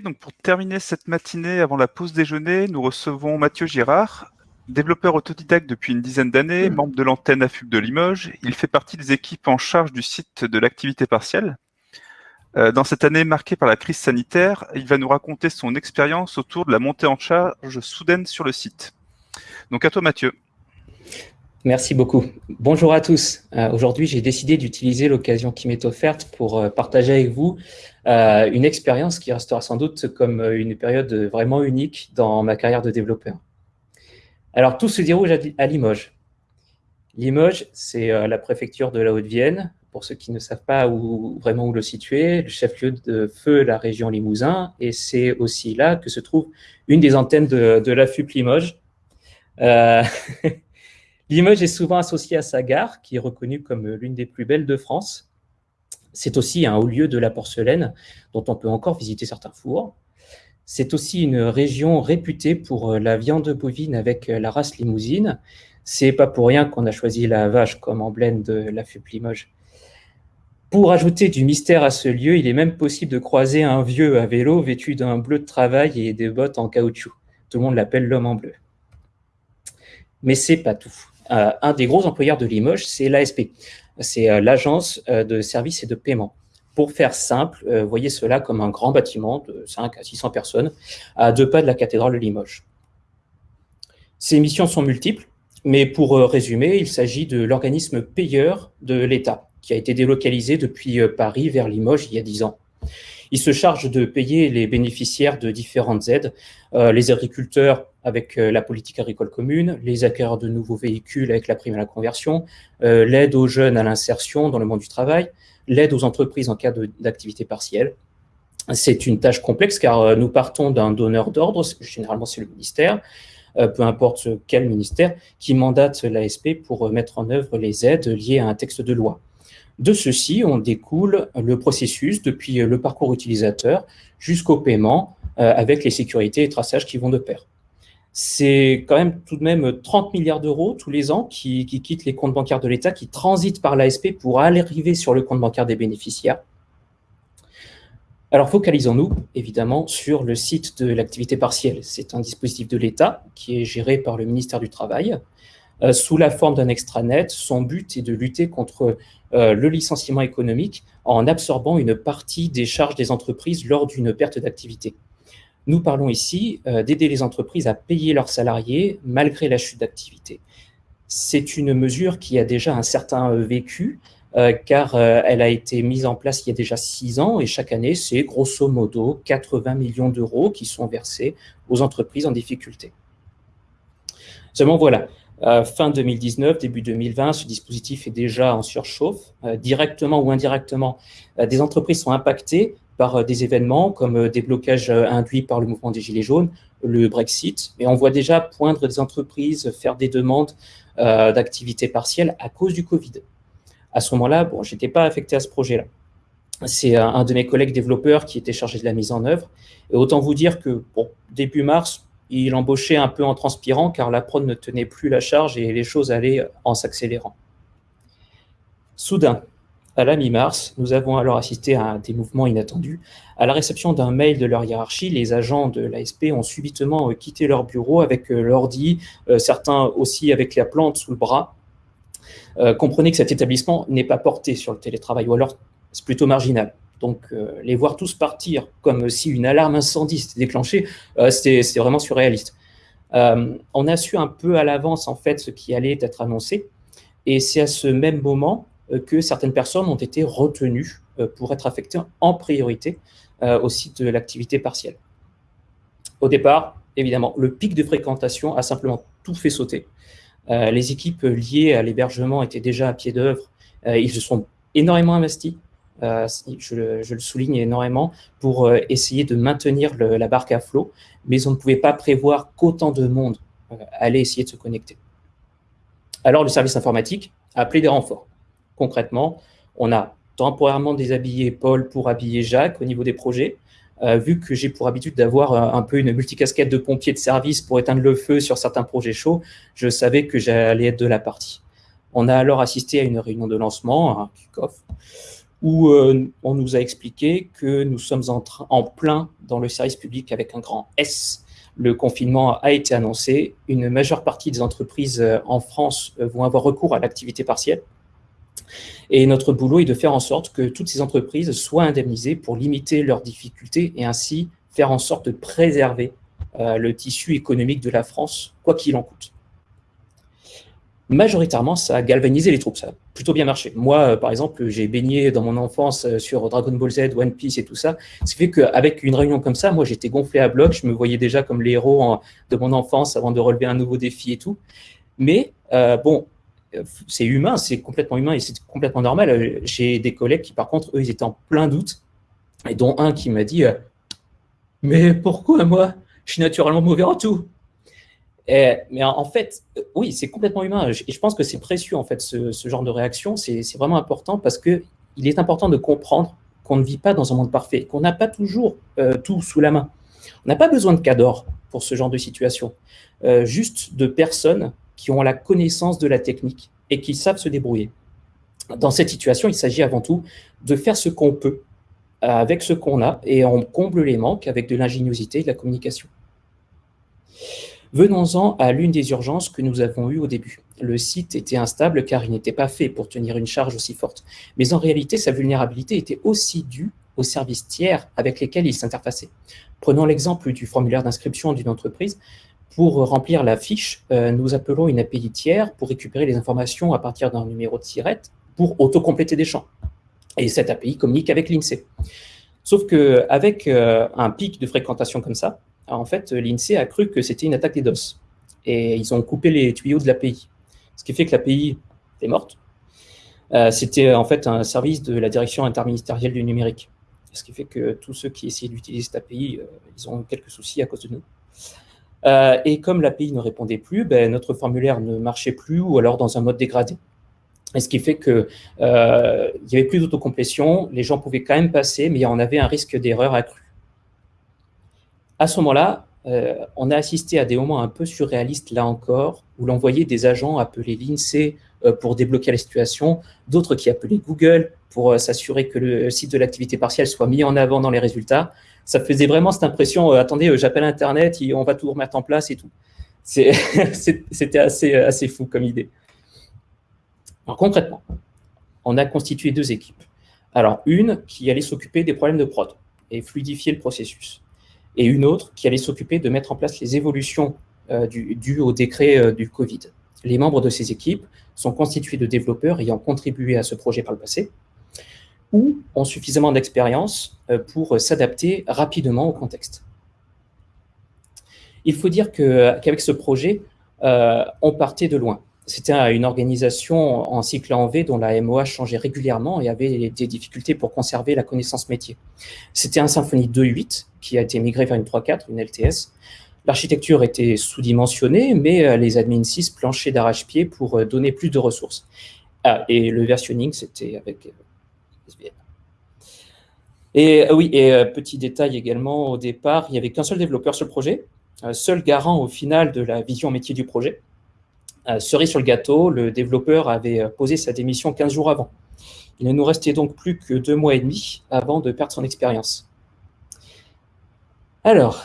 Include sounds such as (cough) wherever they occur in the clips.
Donc pour terminer cette matinée avant la pause déjeuner, nous recevons Mathieu Girard, développeur autodidacte depuis une dizaine d'années, membre de l'antenne AFUB de Limoges. Il fait partie des équipes en charge du site de l'activité partielle. Euh, dans cette année marquée par la crise sanitaire, il va nous raconter son expérience autour de la montée en charge soudaine sur le site. Donc à toi Mathieu. Merci beaucoup. Bonjour à tous. Euh, aujourd'hui, j'ai décidé d'utiliser l'occasion qui m'est offerte pour euh, partager avec vous euh, une expérience qui restera sans doute comme une période vraiment unique dans ma carrière de développeur. Alors, tout se déroule à Limoges. Limoges, c'est la préfecture de la Haute-Vienne. Pour ceux qui ne savent pas vraiment où le situer, le chef-lieu de feu, la région Limousin, et c'est aussi là que se trouve une des antennes de, de la FUP Limoges. (laughs) Limoges est souvent associé à sa gare, qui est reconnue comme l'une des plus belles de France. C'est aussi un haut lieu de la porcelaine, dont on peut encore visiter certains fours. C'est aussi une région réputée pour la viande bovine avec la race limousine. C'est pas pour rien qu'on a choisi la vache comme emblème de la FUP Limoges. Pour ajouter du mystère à ce lieu, il est même possible de croiser un vieux à vélo vêtu d'un bleu de travail et des bottes en caoutchouc. Tout le monde l'appelle l'homme en bleu. Mais c'est pas tout. Euh, un des gros employeurs de Limoges, c'est l'ASP. C'est euh, l'agence euh, de services et de paiement. Pour faire simple, voyez cela comme un grand bâtiment de 5 à 600 personnes à deux pas de la cathédrale de Limoges. Ces missions sont multiples, mais pour résumer, il s'agit de l'organisme payeur de l'État, qui a été délocalisé depuis Paris vers Limoges il y a 10 ans. Il se charge de payer les bénéficiaires de différentes aides, euh, les agriculteurs avec euh, la politique agricole commune, les acquéreurs de nouveaux véhicules avec la prime à la conversion, euh, l'aide aux jeunes à l'insertion dans le monde du travail, l'aide aux entreprises en cas d'activité partielle. C'est une tâche complexe car nous partons d'un donneur d'ordre, généralement c'est le ministère, peu importe quel ministère, qui mandate l'ASP pour mettre en œuvre les aides liées à un texte de loi. De ceci, on découle le processus depuis le parcours utilisateur jusqu'au paiement euh, avec les sécurités et traçages qui vont de pair. C'est quand même tout de même 30 milliards d'euros tous les ans qui, quittent les comptes bancaires de l'État, qui transitent par l'ASP pour arriver sur le compte bancaire des bénéficiaires. Alors focalisons-nous évidemment sur le site de l'activité partielle. C'est un dispositif de l'État qui est géré par le ministère du Travail. Euh, sous la forme d'un extranet. Son but est de lutter contre euh, le licenciement économique en absorbant une partie des charges des entreprises lors d'une perte d'activité. Nous parlons ici euh, d'aider les entreprises à payer leurs salariés malgré la chute d'activité. C'est une mesure qui a déjà un certain vécu, car elle a été mise en place il y a déjà six ans et chaque année, c'est grosso modo 80 millions d'euros qui sont versés aux entreprises en difficulté. Seulement voilà, fin 2019, début 2020, ce dispositif est déjà en surchauffe. Euh, directement ou indirectement, euh, des entreprises sont impactées par des événements comme des blocages induits par le mouvement des Gilets jaunes, le Brexit, et on voit déjà poindre des entreprises faire des demandes d'activité partielle à cause du Covid. À ce moment-là, bon, je n'étais pas affecté à ce projet-là. C'est un de mes collègues développeurs qui était chargé de la mise en œuvre. Et autant vous dire que, bon, début mars, il embauchait un peu en transpirant car la prod ne tenait plus la charge et les choses allaient en s'accélérant. Soudain, à la mi-mars, nous avons alors assisté à des mouvements inattendus. À la réception d'un mail de leur hiérarchie, les agents de l'ASP ont subitement euh, quitté leur bureau avec euh, l'ordi, euh, certains aussi avec la plante sous le bras. comprenez que cet établissement n'est pas porté sur le télétravail, ou alors c'est plutôt marginal. Donc, euh, les voir tous partir comme si une alarme incendie s'était déclenchée, euh, c'était vraiment surréaliste. Euh, on a su un peu à l'avance, en fait, ce qui allait être annoncé. Et c'est à ce même moment que certaines personnes ont été retenues pour être affectées en priorité au site de l'activité partielle. Au départ, évidemment, le pic de fréquentation a simplement tout fait sauter. les équipes liées à l'hébergement étaient déjà à pied d'œuvre. ils se sont énormément investis euh, je, le, souligne énormément, pour euh, essayer de maintenir la barque à flot, mais on ne pouvait pas prévoir qu'autant de monde euh, allait essayer de se connecter. Alors le service informatique a appelé des renforts. Concrètement, on a temporairement déshabillé Paul pour habiller Jacques au niveau des projets, vu que j'ai pour habitude d'avoir un peu une multicasquette de pompier de service pour éteindre le feu sur certains projets chauds, je savais que j'allais être de la partie. On a alors assisté à une réunion de lancement, un kick-off, où euh, on nous a expliqué que nous sommes en, plein dans le service public avec un grand S. Le confinement a été annoncé. Une majeure partie des entreprises euh, en France euh, vont avoir recours à l'activité partielle. Et notre boulot est de faire en sorte que toutes ces entreprises soient indemnisées pour limiter leurs difficultés et ainsi faire en sorte de préserver le tissu économique de la France, quoi qu'il en coûte majoritairement, ça a galvanisé les troupes, ça a plutôt bien marché. Moi, euh, par exemple, j'ai baigné dans mon enfance euh, sur Dragon Ball Z, One Piece et tout ça, ce qui fait qu'avec une réunion comme ça, moi, j'étais gonflé à bloc, je me voyais déjà comme les héros de mon enfance avant de relever un nouveau défi et tout. Mais euh, bon, c'est humain, c'est complètement humain et c'est complètement normal. J'ai des collègues qui, par contre, eux, ils étaient en plein doute, et dont un qui m'a dit Mais pourquoi moi? Je suis naturellement mauvais en tout ». Eh, mais en fait, euh, oui, c'est complètement humain. Et je pense que c'est précieux, en fait, ce, genre de réaction. C'est vraiment important parce qu'il est important de comprendre qu'on ne vit pas dans un monde parfait, qu'on n'a pas toujours euh, tout sous la main. On n'a pas besoin de cadors pour ce genre de situation. Euh, juste de personnes qui ont la connaissance de la technique et qui savent se débrouiller. Dans cette situation, il s'agit avant tout de faire ce qu'on peut avec ce qu'on a et on comble les manques avec de l'ingéniosité et de la communication. Venons-en à l'une des urgences que nous avons eues au début. Le site était instable car il n'était pas fait pour tenir une charge aussi forte. Mais en réalité, sa vulnérabilité était aussi due aux services tiers avec lesquels il s'interfaçait. Prenons l'exemple du formulaire d'inscription d'une entreprise. Pour remplir la fiche, euh, nous appelons une API tiers pour récupérer les informations à partir d'un numéro de sirette pour autocompléter des champs. Et cette API communique avec l'INSEE. Sauf qu'avec euh, un pic de fréquentation comme ça, en fait, l'INSEE a cru que c'était une attaque des DOS. Et ils ont coupé les tuyaux de l'API. Ce qui fait que l'API est morte. Euh, c'était en fait un service de la direction interministérielle du numérique. Ce qui fait que tous ceux qui essayaient d'utiliser cette API, euh, ils ont quelques soucis à cause de nous. Euh, et comme l'API ne répondait plus, ben, notre formulaire ne marchait plus ou alors dans un mode dégradé. Ce qui fait qu'il n'y avait plus d'autocomplétion, les gens pouvaient quand même passer, mais on avait un risque d'erreur accru à ce moment-là, euh, on a assisté à des moments un peu surréalistes, là encore, où l'on voyait des agents appeler l'INSEE euh, pour débloquer la situation, d'autres qui appelaient Google pour euh, s'assurer que le site de l'activité partielle soit mis en avant dans les résultats. Ça faisait vraiment cette impression, attendez, j'appelle Internet, et on va tout remettre en place et tout. (laughs) C'était assez, assez fou comme idée. Concrètement, on a constitué deux équipes. Alors une qui allait s'occuper des problèmes de prod et fluidifier le processus et une autre qui allait s'occuper de mettre en place les évolutions euh, dues au décret euh, du Covid. Les membres de ces équipes sont constitués de développeurs ayant contribué à ce projet par le passé ou ont suffisamment d'expérience euh, pour s'adapter rapidement au contexte. Il faut dire qu'avec ce projet, on partait de loin. C'était une organisation en cycle en V dont la MOA changeait régulièrement et avait des difficultés pour conserver la connaissance métier. C'était un Symfony 2.8 qui a été migré vers une 3.4, une LTS. L'architecture était sous-dimensionnée, mais euh, les admin 6 planchaient d'arrache-pied pour euh, donner plus de ressources. Ah, et le versionning, c'était avec euh, SVN. Et oui, et petit détail également, au départ, il n'y avait qu'un seul développeur sur le projet, seul garant au final de la vision métier du projet. Cerise sur le gâteau, le développeur avait posé sa démission 15 jours avant. Il ne nous restait donc plus que deux mois et demi avant de perdre son expérience. Alors,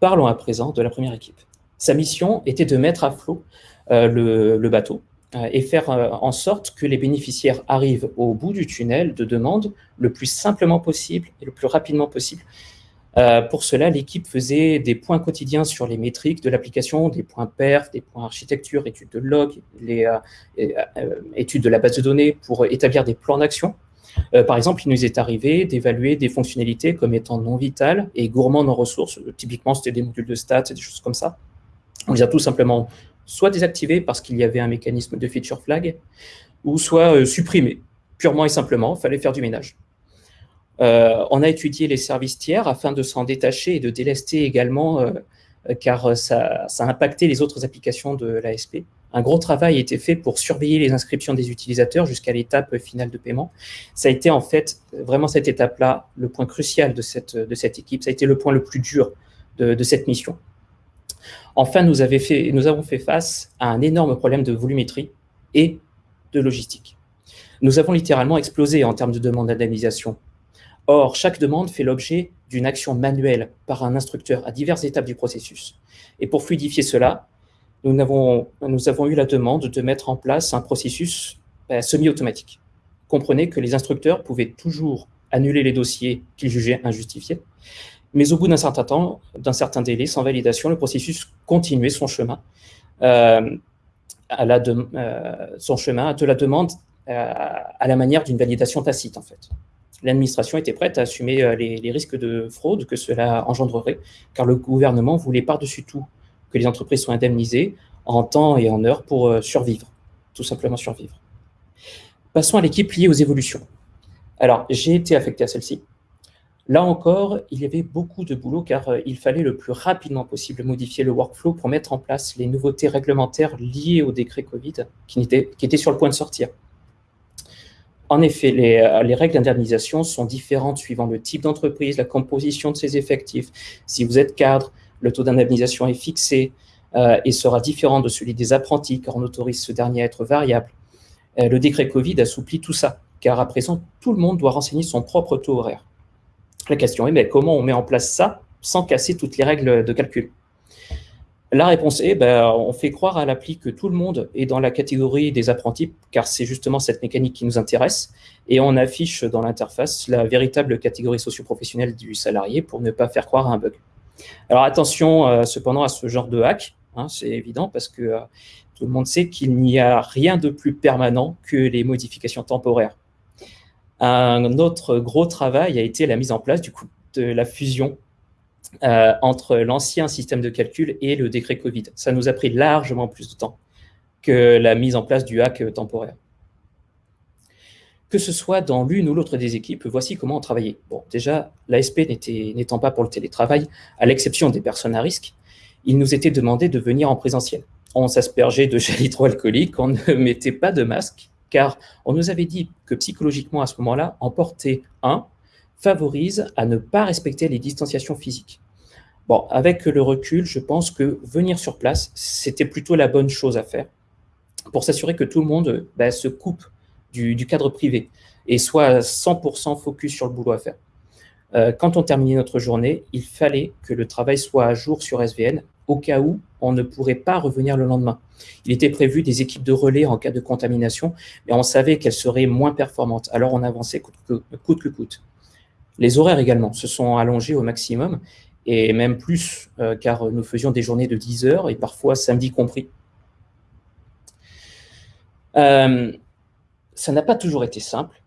parlons à présent de la première équipe. Sa mission était de mettre à flot euh, le, bateau et faire en sorte que les bénéficiaires arrivent au bout du tunnel de demande le plus simplement possible et le plus rapidement possible euh, pour cela, l'équipe faisait des points quotidiens sur les métriques de l'application, des points perf, des points architecture, études de log, euh, euh, études de la base de données pour établir des plans d'action. Par exemple, il nous est arrivé d'évaluer des fonctionnalités comme étant non vitales et gourmandes en ressources. Typiquement, c'était des modules de stats et des choses comme ça. On les a tout simplement soit désactivés parce qu'il y avait un mécanisme de feature flag, ou soit supprimés, purement et simplement, il fallait faire du ménage. Euh, on a étudié les services tiers afin de s'en détacher et de délester également, euh, car ça, a impacté les autres applications de l'ASP. Un gros travail a été fait pour surveiller les inscriptions des utilisateurs jusqu'à l'étape finale de paiement. Ça a été en fait vraiment cette étape-là le point crucial de cette, de cette équipe. Ça a été le point le plus dur de, cette mission. Enfin, nous, nous avons fait face à un énorme problème de volumétrie et de logistique. Nous avons littéralement explosé en termes de demande d'indemnisation. Or, chaque demande fait l'objet d'une action manuelle par un instructeur à diverses étapes du processus. Et pour fluidifier cela, nous avons, eu la demande de mettre en place un processus ben, semi-automatique. Comprenez que les instructeurs pouvaient toujours annuler les dossiers qu'ils jugeaient injustifiés, mais au bout d'un certain temps, d'un certain délai, sans validation, le processus continuait son chemin, euh, euh, de la demande euh, à la manière d'une validation tacite, en fait. L'administration était prête à assumer les, risques de fraude que cela engendrerait, car le gouvernement voulait par-dessus tout que les entreprises soient indemnisées en temps et en heure pour survivre, tout simplement survivre. Passons à l'équipe liée aux évolutions. Alors, j'ai été affecté à celle-ci. Là encore, il y avait beaucoup de boulot car euh, il fallait le plus rapidement possible modifier le workflow pour mettre en place les nouveautés réglementaires liées au décret Covid qui étaient sur le point de sortir. En effet, euh, les règles d'indemnisation sont différentes suivant le type d'entreprise, la composition de ses effectifs. Si vous êtes cadre, le taux d'indemnisation est fixé euh, et sera différent de celui des apprentis car on autorise ce dernier à être variable. Euh, le décret Covid assouplit tout ça car à présent, tout le monde doit renseigner son propre taux horaire. La question est, mais comment on met en place ça sans casser toutes les règles de calcul? La réponse est, ben, on fait croire à l'appli que tout le monde est dans la catégorie des apprentis, car c'est justement cette mécanique qui nous intéresse, et on affiche dans l'interface la véritable catégorie socio-professionnelle du salarié pour ne pas faire croire à un bug. Alors attention euh, cependant à ce genre de hack, hein, c'est évident parce que euh, tout le monde sait qu'il n'y a rien de plus permanent que les modifications temporaires. Un autre gros travail a été la mise en place du coup, de la fusion euh, entre l'ancien système de calcul et le décret Covid. Ça nous a pris largement plus de temps que la mise en place du hack temporaire. Que ce soit dans l'une ou l'autre des équipes, voici comment on travaillait. Bon, déjà, l'ASP n'étant pas pour le télétravail, à l'exception des personnes à risque, il nous était demandé de venir en présentiel. On s'aspergeait de gel hydroalcoolique, on ne (laughs) mettait pas de masque, car on nous avait dit que psychologiquement, à ce moment-là, en porter un favorise à ne pas respecter les distanciations physiques. Bon, avec le recul, je pense que venir sur place, c'était plutôt la bonne chose à faire pour s'assurer que tout le monde bah, se coupe du, cadre privé et soit 100% focus sur le boulot à faire. Euh, quand on terminait notre journée, il fallait que le travail soit à jour sur SVN au cas où on ne pourrait pas revenir le lendemain. Il était prévu des équipes de relais en cas de contamination, mais on savait qu'elles seraient moins performantes, alors on avançait coûte que coûte. Les horaires également se sont allongés au maximum, et même plus, euh, car nous faisions des journées de 10 heures, et parfois samedi compris. Euh, ça n'a pas toujours été simple,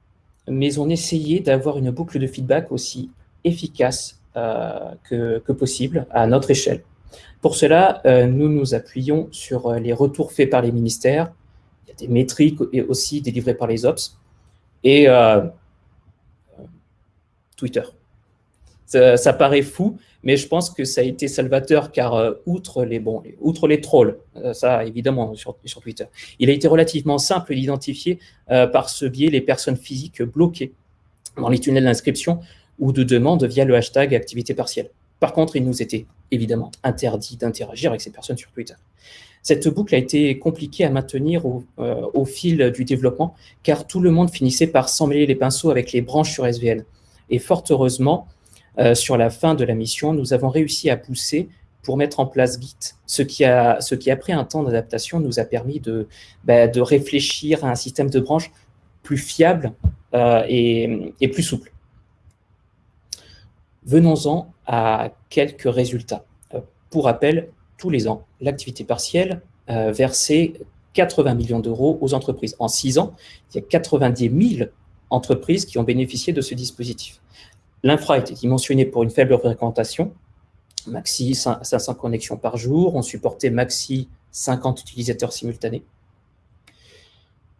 mais on essayait d'avoir une boucle de feedback aussi efficace euh, que possible à notre échelle. Pour cela, euh, nous nous appuyons sur euh, les retours faits par les ministères. Il y a des métriques aussi délivrées par les OPS. Et Twitter. Ça, paraît fou, mais je pense que ça a été salvateur car outre, les, outre les trolls, ça évidemment sur, Twitter, il a été relativement simple d'identifier par ce biais les personnes physiques bloquées dans les tunnels d'inscription ou de demande via le hashtag activité partielle. Par contre, il nous était évidemment interdit d'interagir avec ces personnes sur Twitter. Cette boucle a été compliquée à maintenir au, euh, fil du développement, car tout le monde finissait par s'emmêler les pinceaux avec les branches sur SVN. Et fort heureusement, euh, sur la fin de la mission, nous avons réussi à pousser pour mettre en place Git, ce qui, après un temps d'adaptation, nous a permis de, bah, de réfléchir à un système de branches plus fiable euh, et, plus souple. Venons-en à quelques résultats. Euh, pour rappel, tous les ans, l'activité partielle versait 80 millions d'euros aux entreprises. En six ans, il y a 90 000 entreprises qui ont bénéficié de ce dispositif. L'infra était dimensionné pour une faible fréquentation, maxi 500 connexions par jour, on supportait maxi 50 utilisateurs simultanés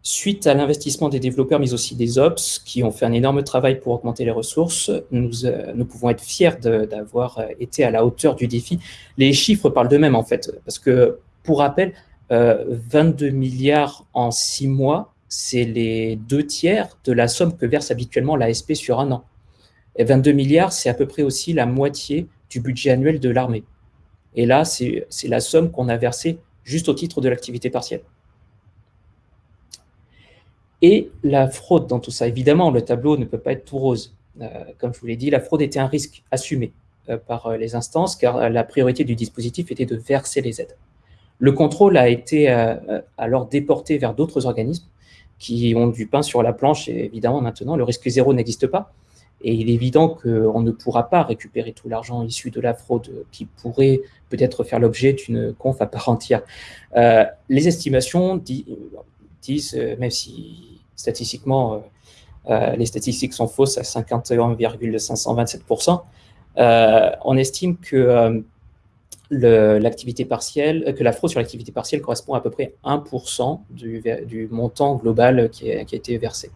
suite à l'investissement des développeurs, mais aussi des ops, qui ont fait un énorme travail pour augmenter les ressources, nous, euh, pouvons être fiers d'avoir euh, été à la hauteur du défi. Les chiffres parlent d'eux-mêmes, en fait, parce que, pour rappel, 22 euh, milliards en six mois, c'est les deux tiers de la somme que verse habituellement l'ASP sur un an. Et 22 milliards, c'est à peu près aussi la moitié du budget annuel de l'armée. Et là, c'est la somme qu'on a versée juste au titre de l'activité partielle. Et la fraude dans tout ça, évidemment, le tableau ne peut pas être tout rose. comme je vous l'ai dit, la fraude était un risque assumé par les instances, car la priorité du dispositif était de verser les aides. Le contrôle a été alors déporté vers d'autres organismes qui ont du pain sur la planche, et évidemment, maintenant, le risque zéro n'existe pas. Et il est évident qu'on ne pourra pas récupérer tout l'argent issu de la fraude qui pourrait peut-être faire l'objet d'une conf à part entière. Euh, les estimations disent, euh, même si statistiquement, euh, les statistiques sont fausses à 51,527%, on estime que l'activité partielle, que la fraude sur l'activité partielle correspond à peu près 1% du, du, montant global qui a été versé.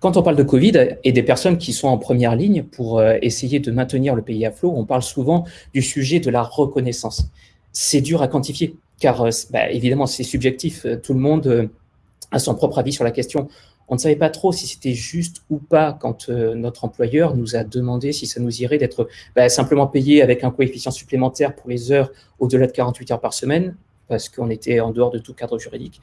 Quand on parle de Covid et des personnes qui sont en première ligne pour euh, essayer de maintenir le pays à flot, on parle souvent du sujet de la reconnaissance. C'est dur à quantifier, car euh, bah, évidemment, c'est subjectif. Tout le monde euh, a son propre avis sur la question. On ne savait pas trop si c'était juste ou pas quand notre employeur nous a demandé si ça nous irait d'être bah, simplement payé avec un coefficient supplémentaire pour les heures au-delà de 48 heures par semaine, parce qu'on était en dehors de tout cadre juridique,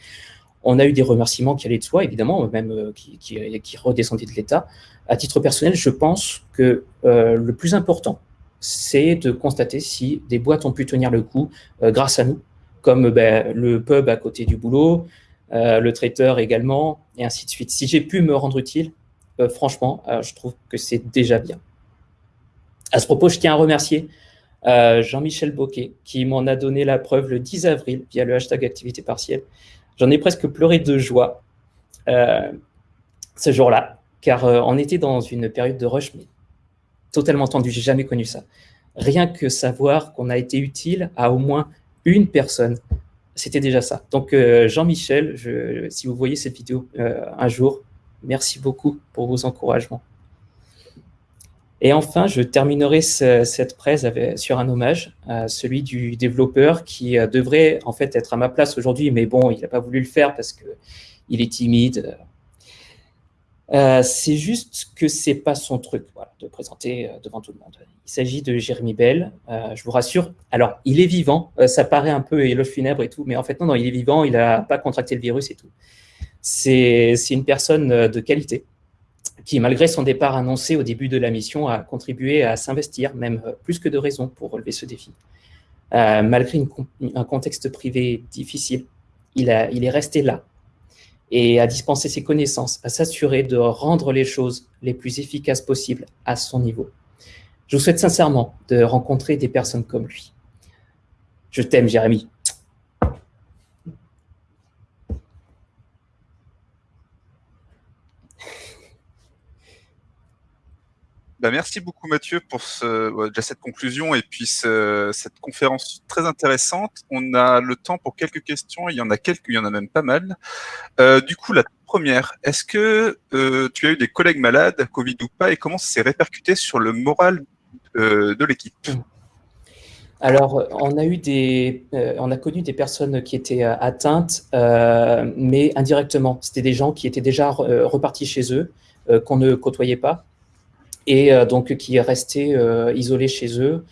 on a eu des remerciements qui allaient de soi, évidemment, même euh, qui, redescendaient de l'État. À titre personnel, je pense que euh, le plus important, c'est de constater si des boîtes ont pu tenir le coup euh, grâce à nous, comme ben, le pub à côté du boulot, le traiteur également, et ainsi de suite. Si j'ai pu me rendre utile, franchement, je trouve que c'est déjà bien. À ce propos, je tiens à remercier Jean-Michel Boquet, qui m'en a donné la preuve le 10 avril via le hashtag activité partielle. J'en ai presque pleuré de joie euh, ce jour-là, car euh, on était dans une période de rush, mais totalement tendue. J'ai jamais connu ça. Rien que savoir qu'on a été utile à au moins une personne, c'était déjà ça. Donc, euh, Jean-Michel, si vous voyez cette vidéo un jour, merci beaucoup pour vos encouragements. Et enfin, je terminerai cette presse sur un hommage, celui du développeur qui euh, devrait en fait être à ma place aujourd'hui, mais bon, il n'a pas voulu le faire parce qu'il est timide. Euh, c'est juste que c'est pas son truc de présenter euh, devant tout le monde. Il s'agit de Jérémy Bell, je vous rassure. Alors, il est vivant, ça paraît un peu éloge funèbre et tout, mais en fait, non, non il est vivant, il n'a pas contracté le virus et tout. C'est une personne de qualité qui, malgré son départ annoncé au début de la mission, a contribué à s'investir, même euh, plus que de raison, pour relever ce défi. Euh, malgré un contexte privé difficile, il, est resté là et a dispensé ses connaissances, à s'assurer de rendre les choses les plus efficaces possibles à son niveau. Je vous souhaite sincèrement de rencontrer des personnes comme lui. Je t'aime, Jérémy. Bah, merci beaucoup Mathieu pour déjà cette conclusion et puis cette conférence très intéressante. On a le temps pour quelques questions, il y en a quelques, il y en a même pas mal. Euh, du coup, la première, est-ce que euh, tu as eu des collègues malades, Covid ou pas, et comment ça s'est répercuté sur le moral euh, de l'équipe? Alors, on a eu des, on a connu des personnes qui étaient atteintes, mais indirectement. C'était des gens qui étaient déjà repartis chez eux, qu'on ne côtoyait pas et euh, donc qui est resté euh, isolé chez eux.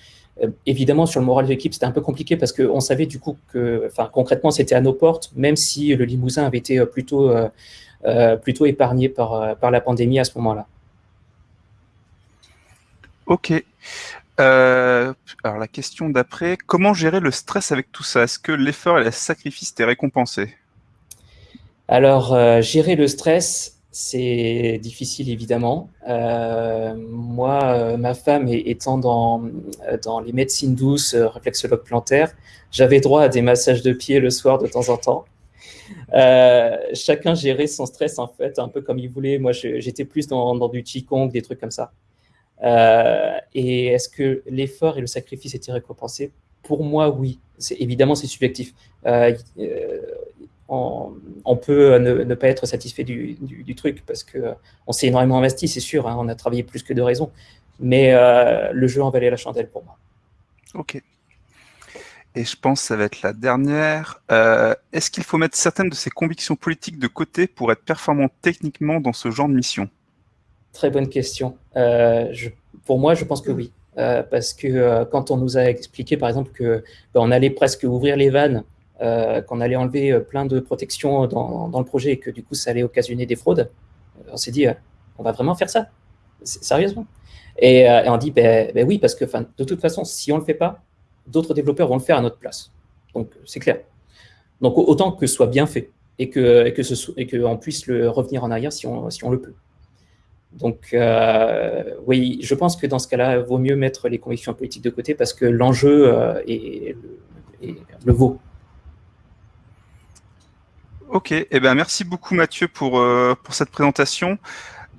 Euh, évidemment, sur le moral de l'équipe, c'était un peu compliqué parce qu'on savait du coup que, enfin, concrètement, c'était à nos portes, même si le Limousin avait été plutôt, plutôt épargné par, par la pandémie à ce moment-là. Ok. alors la question d'après, comment gérer le stress avec tout ça? Est-ce que l'effort et le sacrifice étaient récompensés? Alors, gérer le stress, c'est difficile évidemment. Euh, moi, euh, ma femme étant dans, dans les médecines douces, euh, réflexologue plantaire, j'avais droit à des massages de pieds le soir de temps en temps. chacun gérait son stress en fait un peu comme il voulait. Moi, j'étais plus dans, dans, du qigong, des trucs comme ça. et est-ce que l'effort et le sacrifice étaient récompensés? Pour moi, oui. Évidemment, c'est subjectif on, peut ne, pas être satisfait du, truc parce qu'on s'est énormément investi, c'est sûr, hein, on a travaillé plus que de raison, mais euh, le jeu en valait la chandelle pour moi. Ok. Et je pense que ça va être la dernière. Euh, est-ce qu'il faut mettre certaines de ses convictions politiques de côté pour être performant techniquement dans ce genre de mission? Très bonne question. Euh, pour moi, je pense que oui. parce que quand on nous a expliqué, par exemple, qu'on ben, allait presque ouvrir les vannes qu'on allait enlever plein de protections dans, le projet et que du coup ça allait occasionner des fraudes, on s'est dit, on va vraiment faire ça Sérieusement et, on dit, ben, ben oui, parce que de toute façon, si on ne le fait pas, d'autres développeurs vont le faire à notre place. Donc, c'est clair. Donc, autant que ce soit bien fait et qu'on que que puisse le revenir en arrière si on, on le peut. Donc, euh, oui, je pense que dans ce cas-là, il vaut mieux mettre les convictions politiques de côté parce que l'enjeu euh, est, le vaut. Ok, eh ben, merci beaucoup Mathieu pour, euh, pour cette présentation.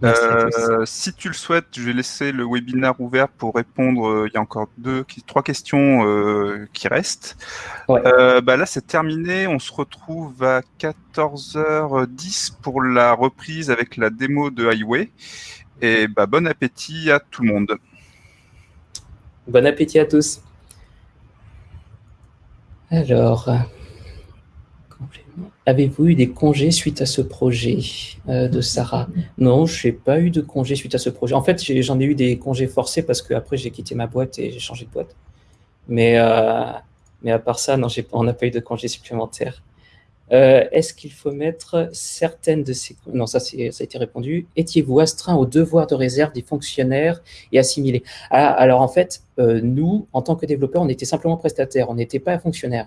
Euh, si tu le souhaites, je vais laisser le webinaire ouvert pour répondre. Euh, il y a encore deux, trois questions euh, qui restent. bah là, c'est terminé. On se retrouve à 14h10 pour la reprise avec la démo de Highway. Et bah, bon appétit à tout le monde. Bon appétit à tous. Alors. Avez-vous eu des congés suite à ce projet euh, de Sarah? Non, je n'ai pas eu de congés suite à ce projet. En fait, j'en ai, eu des congés forcés parce qu'après, j'ai quitté ma boîte et j'ai changé de boîte. Mais, euh, mais à part ça, non, on n'a pas eu de congés supplémentaires. Euh, est-ce qu'il faut mettre certaines de ces... Non, ça, ça a été répondu. Étiez-vous astreint au devoir de réserve des fonctionnaires et assimilé ah, Alors, en fait, nous, en tant que développeurs, on était simplement prestataires, on n'était pas fonctionnaires.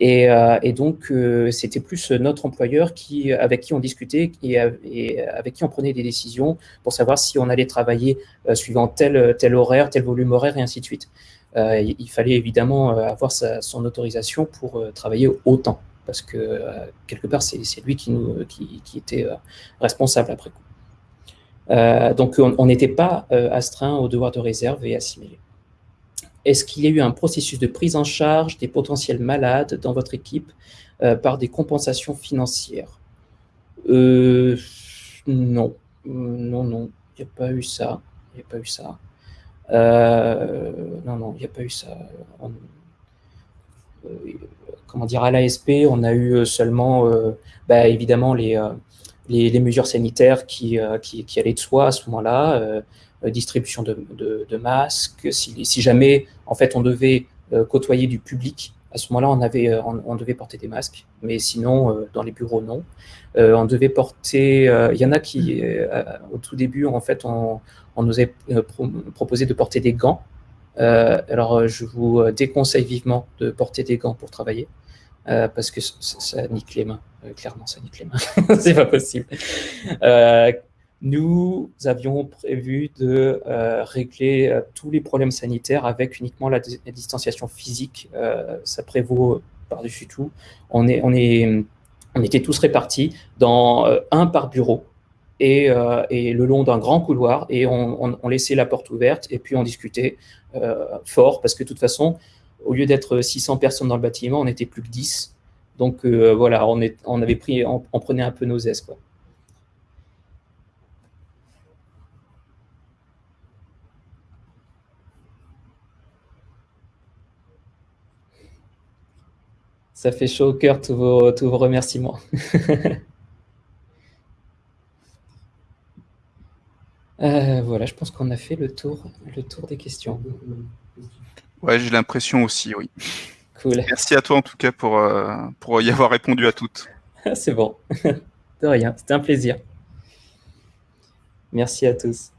Euh, et, donc, euh, c'était plus notre employeur qui, avec qui on discutait et, avec qui on prenait des décisions pour savoir si on allait travailler euh, suivant tel, tel horaire, tel volume horaire, et ainsi de suite. il fallait évidemment avoir son autorisation pour travailler autant, parce que quelque part, c'est lui qui, nous, qui, était responsable après coup. donc, on n'était pas astreint au devoir de réserve et assimilé. Est-ce qu'il y a eu un processus de prise en charge des potentiels malades dans votre équipe euh, par des compensations financières? Euh, Non, non, non, il n'y a pas eu ça. Il a pas eu ça. Euh, non, non, il n'y a pas eu ça. comment dire, à l'ASP, on a eu seulement, bah, évidemment, les, mesures sanitaires qui, allaient de soi à ce moment-là. Euh, distribution de, masques, si, jamais en fait on devait euh, côtoyer du public, à ce moment-là on, avait, euh, on, devait porter des masques, mais sinon dans les bureaux non. on devait porter, il y en a qui au tout début en fait on, nous a proposé de porter des gants. alors je vous déconseille vivement de porter des gants pour travailler. parce que ça, nique les mains. clairement, ça nique les mains. (laughs) c'est pas possible. Nous avions prévu de euh, régler euh, tous les problèmes sanitaires avec uniquement la, distanciation physique. Euh, ça prévaut par-dessus tout. On, était tous répartis dans un par bureau et, le long d'un grand couloir et on, laissait la porte ouverte et puis on discutait fort parce que de toute façon, au lieu d'être 600 personnes dans le bâtiment, on n'était plus que 10. Donc voilà, on, on avait pris, on, prenait un peu nos aises. Quoi. Ça fait chaud au cœur tous vos, tous vos remerciements. (laughs) Euh, voilà, je pense qu'on a fait le tour, le tour des questions. Ouais, j'ai l'impression aussi, oui. Cool. Merci à toi en tout cas pour, euh, pour y avoir répondu à toutes. (laughs) C'est bon. (laughs) De rien, c'était un plaisir. Merci à tous.